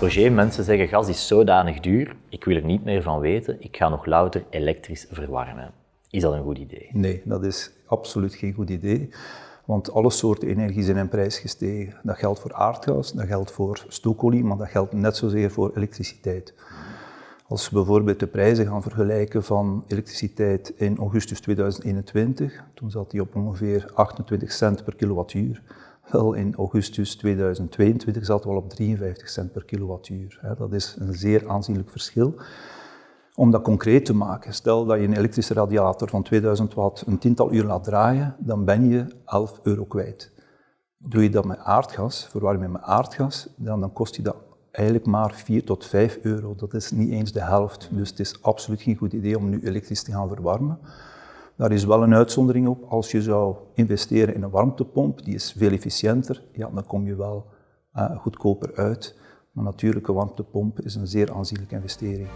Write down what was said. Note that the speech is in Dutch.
Roger, mensen zeggen gas is zodanig duur, ik wil er niet meer van weten, ik ga nog louter elektrisch verwarmen. Is dat een goed idee? Nee, dat is absoluut geen goed idee. Want alle soorten energie zijn in prijs gestegen. Dat geldt voor aardgas, dat geldt voor stookolie, maar dat geldt net zozeer voor elektriciteit. Als we bijvoorbeeld de prijzen gaan vergelijken van elektriciteit in augustus 2021, toen zat die op ongeveer 28 cent per kilowattuur. Wel, in augustus 2022 zaten we al op 53 cent per kilowattuur. Dat is een zeer aanzienlijk verschil. Om dat concreet te maken, stel dat je een elektrische radiator van 2000 watt een tiental uur laat draaien, dan ben je 11 euro kwijt. Doe je dat met aardgas, verwarm je met aardgas, dan, dan kost je dat eigenlijk maar 4 tot 5 euro. Dat is niet eens de helft, dus het is absoluut geen goed idee om nu elektrisch te gaan verwarmen. Daar is wel een uitzondering op. Als je zou investeren in een warmtepomp, die is veel efficiënter, ja, dan kom je wel uh, goedkoper uit. Maar natuurlijk, een warmtepomp is een zeer aanzienlijke investering.